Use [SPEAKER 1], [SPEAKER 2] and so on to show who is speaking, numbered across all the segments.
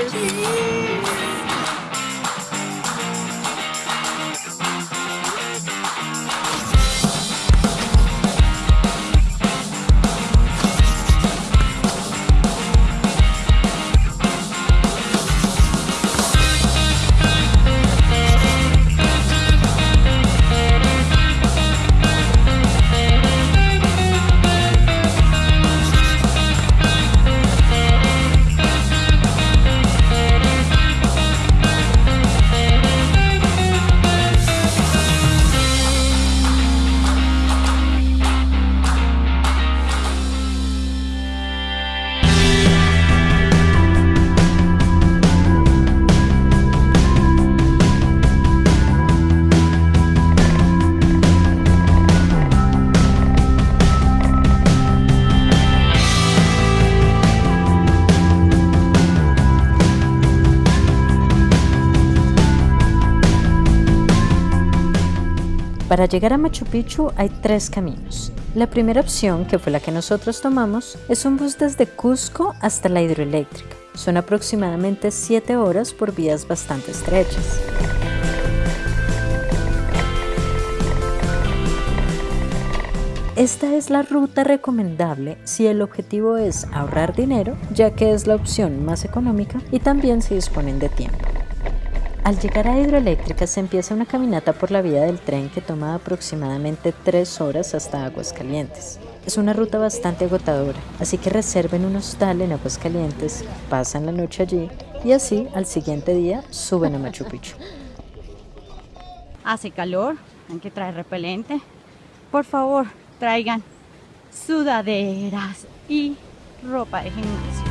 [SPEAKER 1] Energy. Para llegar a Machu Picchu hay tres caminos. La primera opción, que fue la que nosotros tomamos, es un bus desde Cusco hasta la hidroeléctrica. Son aproximadamente 7 horas por vías bastante estrechas. Esta es la ruta recomendable si el objetivo es ahorrar dinero, ya que es la opción más económica y también si disponen de tiempo. Al llegar a Hidroeléctrica se empieza una caminata por la vía del tren que toma aproximadamente 3 horas hasta Aguascalientes. Es una ruta bastante agotadora, así que reserven un hostal en Aguascalientes, pasan la noche allí y así al siguiente día suben a Machu Picchu.
[SPEAKER 2] Hace calor, hay que traer repelente. Por favor, traigan sudaderas y ropa de gimnasio.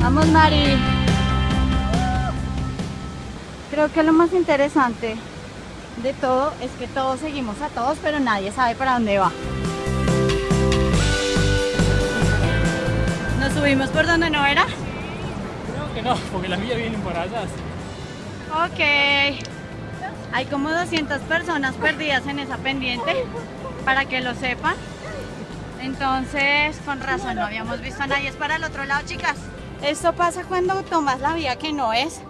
[SPEAKER 2] Vamos, Mari. Creo que lo más interesante de todo es que todos seguimos a todos, pero nadie sabe para dónde va. ¿Nos subimos por donde no era?
[SPEAKER 3] Creo que no, porque las vías vienen por allá.
[SPEAKER 2] Ok. Hay como 200 personas perdidas en esa pendiente, para que lo sepan. Entonces, con razón, no habíamos visto a nadie. Es para el otro lado, chicas. Esto pasa cuando tomas la vía que no es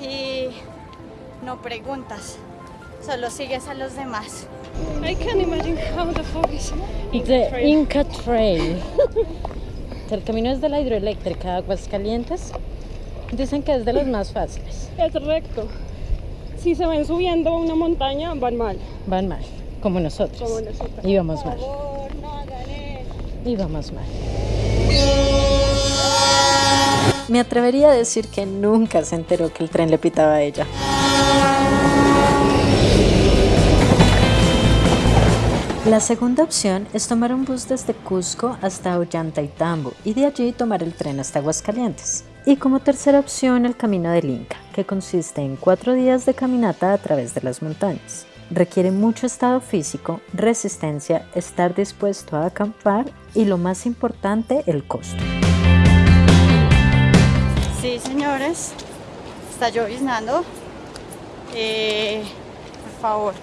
[SPEAKER 2] y no preguntas, solo sigues a los demás.
[SPEAKER 4] I can't imagine how the fuck is
[SPEAKER 1] the Inca Trail. El camino es de la hidroeléctrica de Aguascalientes. Dicen que es de los más fáciles.
[SPEAKER 4] Es recto. Si se ven subiendo una montaña, van mal.
[SPEAKER 1] Van mal, como nosotros.
[SPEAKER 4] Como nosotros.
[SPEAKER 1] Y vamos
[SPEAKER 2] Por
[SPEAKER 1] mal.
[SPEAKER 2] favor, no hagan eso.
[SPEAKER 1] Y vamos mal. Me atrevería a decir que nunca se enteró que el tren le pitaba a ella. La segunda opción es tomar un bus desde Cusco hasta Ollantaytambo y de allí tomar el tren hasta Aguascalientes. Y como tercera opción el Camino del Inca, que consiste en cuatro días de caminata a través de las montañas. Requiere mucho estado físico, resistencia, estar dispuesto a acampar y lo más importante, el costo.
[SPEAKER 2] Señores, está lloviznando. Eh, por favor,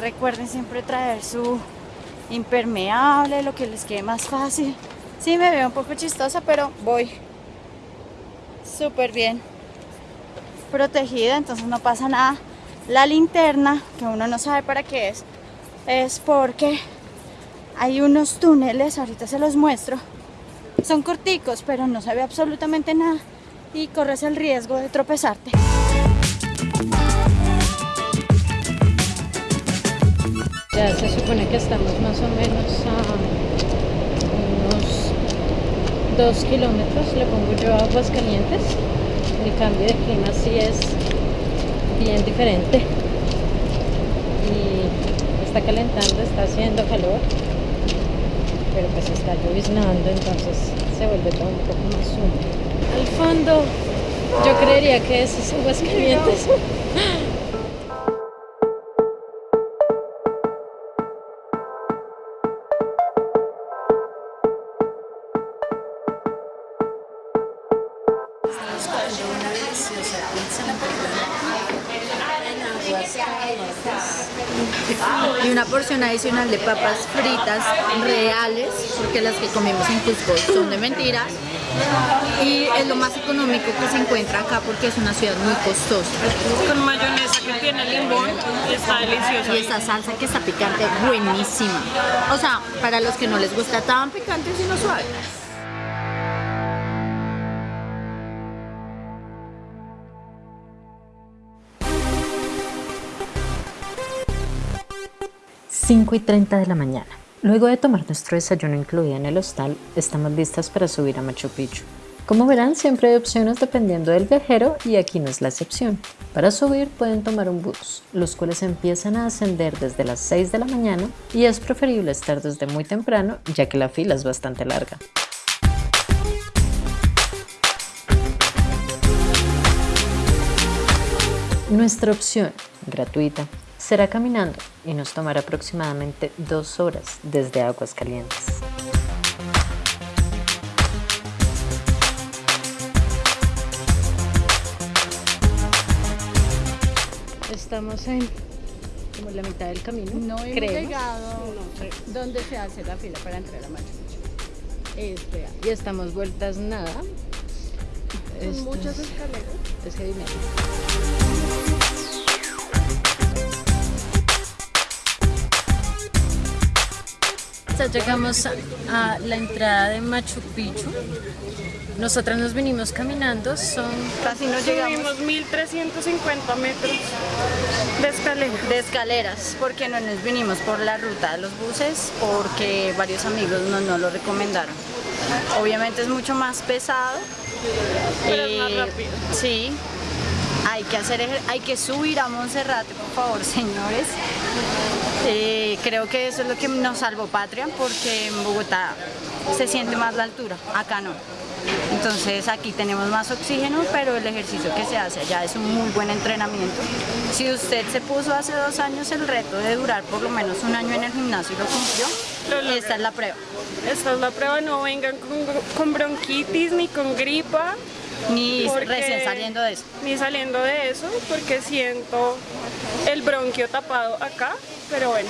[SPEAKER 2] recuerden siempre traer su impermeable, lo que les quede más fácil. Sí, me veo un poco chistosa, pero voy súper bien protegida, entonces no pasa nada. La linterna, que uno no sabe para qué es, es porque hay unos túneles, ahorita se los muestro. Son corticos, pero no se ve absolutamente nada y corres el riesgo de tropezarte.
[SPEAKER 1] Ya se supone que estamos más o menos a unos dos kilómetros, le pongo yo a Aguascalientes. El cambio de clima sí es bien diferente. Y está calentando, está haciendo calor, pero pues está lloviznando, entonces se vuelve todo un poco más húmedo. Al fondo, yo creería que eso es Aguascalientes.
[SPEAKER 5] y una porción adicional de papas fritas reales, porque las que comimos en Cusco son de mentiras, Y es lo más económico que se encuentra acá porque es una ciudad muy costosa.
[SPEAKER 4] Con mayonesa que tiene limón, está delicioso.
[SPEAKER 5] Y esa salsa que está picante, buenísima. O sea, para los que no les gusta tan picante, sino suave.
[SPEAKER 1] Cinco y 30 de la mañana. Luego de tomar nuestro desayuno incluido en el hostal, estamos listas para subir a Machu Picchu. Como verán, siempre hay opciones dependiendo del viajero y aquí no es la excepción. Para subir pueden tomar un bus, los cuales empiezan a ascender desde las 6 de la mañana y es preferible estar desde muy temprano ya que la fila es bastante larga. Nuestra opción, gratuita, será caminando y nos tomará aproximadamente dos horas desde Aguas Calientes. Estamos en como la mitad del camino.
[SPEAKER 2] No hemos
[SPEAKER 1] creemos.
[SPEAKER 2] llegado donde se hace la fila para entrar a Machu Picchu.
[SPEAKER 1] Este, y estamos vueltas nada. Esto
[SPEAKER 2] muchas
[SPEAKER 1] es-
[SPEAKER 2] escaleras.
[SPEAKER 1] es heavy metal. Ya llegamos a, a la entrada de Machu Picchu. Nosotras nos venimos caminando, son
[SPEAKER 2] Casi no llegamos
[SPEAKER 4] Subimos 1350 metros de escalera.
[SPEAKER 2] de escaleras porque no nos vinimos por la ruta de los buses porque varios amigos nos no lo recomendaron. Obviamente es mucho más pesado.
[SPEAKER 4] Pero es más
[SPEAKER 2] Eh,
[SPEAKER 4] rápido.
[SPEAKER 2] Sí. Hay que hacer hay que subir a Monserrate, por favor, señores. Eh, creo que eso es lo que nos salvó patria porque en Bogotá se siente más la altura, acá no. Entonces aquí tenemos más oxígeno, pero el ejercicio que se hace allá es un muy buen entrenamiento. Si usted se puso hace dos años el reto de durar por lo menos un año en el gimnasio y lo cumplió,
[SPEAKER 4] Lo
[SPEAKER 2] esta es la prueba.
[SPEAKER 4] Esta es la prueba, no vengan con, con bronquitis ni con gripa.
[SPEAKER 2] Ni recién saliendo de eso.
[SPEAKER 4] Ni saliendo de eso, porque siento el bronquio tapado acá. Pero bueno,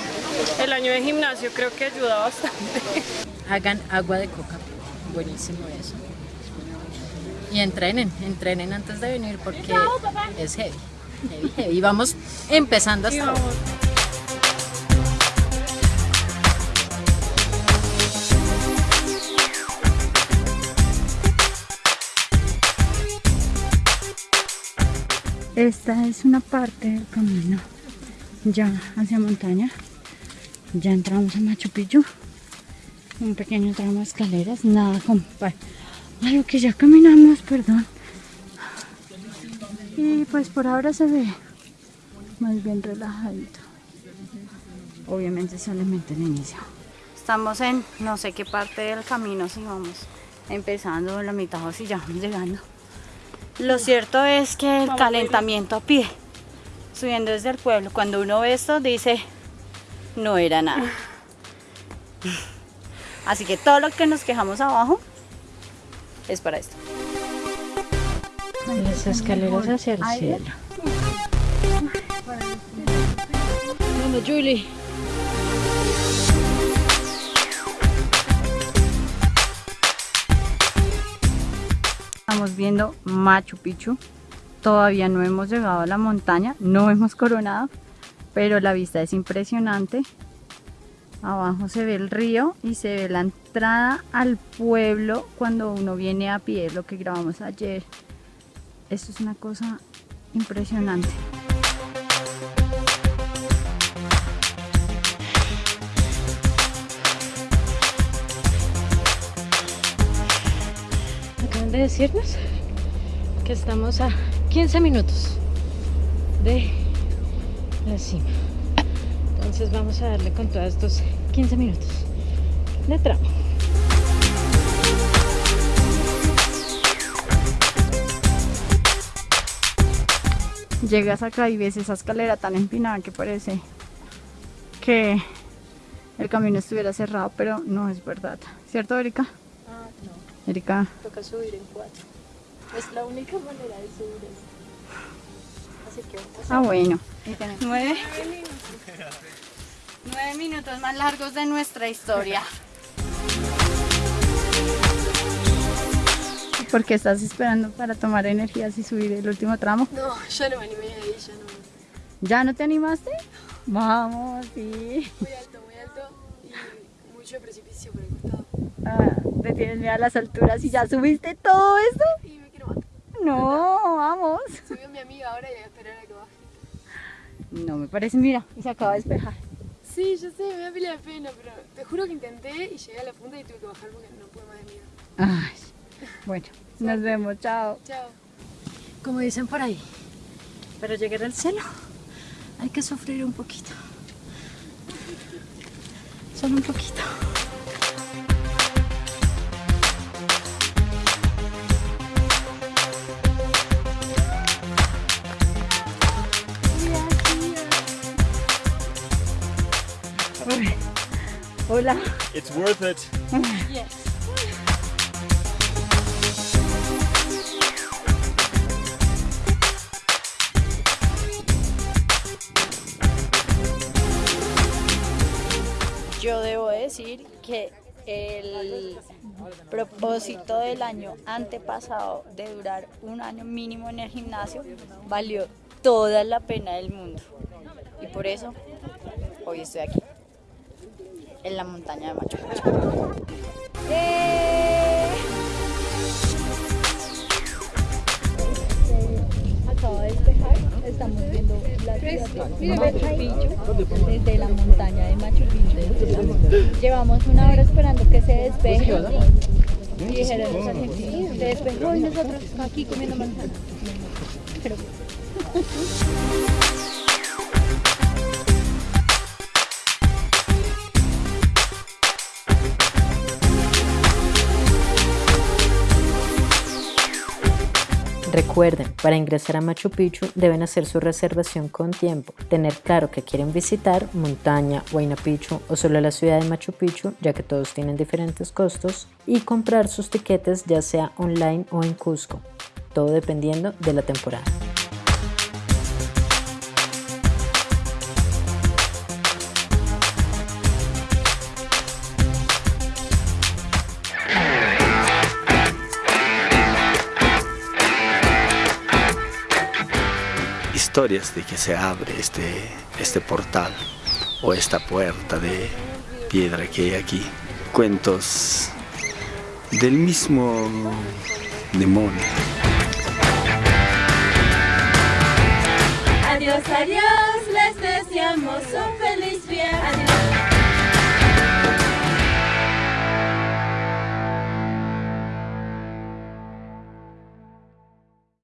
[SPEAKER 4] el año de gimnasio creo que ayuda bastante.
[SPEAKER 1] hagan agua de coca. Buenísimo eso. Y entrenen, entrenen antes de venir porque es heavy. heavy, heavy. Y vamos empezando hasta ahora.
[SPEAKER 5] Esta es una parte del camino ya hacia montaña. Ya entramos a Machu Picchu. Un pequeño tramo de escaleras, nada compa a lo que ya caminamos, perdón. Y pues por ahora se ve más bien relajadito. Obviamente solamente el inicio.
[SPEAKER 2] Estamos en no sé qué parte del camino, si vamos empezando la mitad o si ya vamos llegando. Lo cierto es que el calentamiento a pie, subiendo desde el pueblo, cuando uno ve esto dice, no era nada. Así que todo lo que nos quejamos abajo es para esto.
[SPEAKER 1] Las escaleras hacia el cielo.
[SPEAKER 2] Vamos, Julie. Estamos viendo Machu Picchu. Todavía no hemos llegado a la montaña, no hemos coronado, pero la vista es impresionante. Abajo se ve el río y se ve la entrada al pueblo cuando uno viene a pie, lo que grabamos ayer. Esto es una cosa impresionante.
[SPEAKER 1] De decirnos que estamos a 15 minutos de la cima. Entonces vamos a darle con todos estos 15 minutos de tramo.
[SPEAKER 2] Llegas acá y ves esa escalera tan empinada que parece que el camino estuviera cerrado, pero no es verdad. ¿Cierto, Erika? Erika,
[SPEAKER 1] toca subir en cuatro. Es la única manera de subir esto. Así que vamos
[SPEAKER 2] ah bueno. Nueve. Nueve minutos más largos de nuestra historia.
[SPEAKER 6] ¿Por qué estás esperando para tomar energías y subir el último tramo?
[SPEAKER 7] No, ya no me animé ahí, ya no.
[SPEAKER 6] ¿Ya no te animaste? Vamos, sí.
[SPEAKER 7] Muy alto, muy alto y mucho precipicio por el costado.
[SPEAKER 6] Ah, te tienes miedo a las alturas y ya subiste todo eso.
[SPEAKER 7] Y me quiero matar.
[SPEAKER 6] No, vamos.
[SPEAKER 7] Subió mi amiga ahora y voy a esperar a que baje.
[SPEAKER 6] No me parece, mira, y se acaba de despejar.
[SPEAKER 7] Sí, yo sé, me da pila de pena, pero te juro que intenté y llegué a la punta y tuve que bajar porque no pude más de miedo.
[SPEAKER 6] Ay, bueno, nos vemos, chao.
[SPEAKER 7] Chao.
[SPEAKER 1] Como dicen por ahí, para llegar al cielo hay que sufrir un poquito. Solo un poquito.
[SPEAKER 6] Hola.
[SPEAKER 8] It's worth it.
[SPEAKER 2] Yo debo decir que el propósito del año antepasado de durar un año mínimo en el gimnasio valió toda la pena del mundo. Y por eso hoy estoy aquí, en la montaña de Machu Picchu. ¡Eh! Acaba de despejar, estamos viendo la ciudad de Machu Picchu desde la montaña de Machu Picchu. Llevamos una hora esperando que se despeje. Y dijeron los argentinos, se despejó y nosotros aquí comiendo manzana. Pero
[SPEAKER 1] Recuerden, para ingresar a Machu Picchu deben hacer su reservación con tiempo, tener claro que quieren visitar montaña, Huayna Picchu o solo la ciudad de Machu Picchu, ya que todos tienen diferentes costos, y comprar sus tiquetes ya sea online o en Cusco, todo dependiendo de la temporada.
[SPEAKER 9] Historias de que se abre este, este portal o esta puerta de piedra que hay aquí. Cuentos del mismo demonio.
[SPEAKER 10] Adiós, adiós, les deseamos un feliz viaje.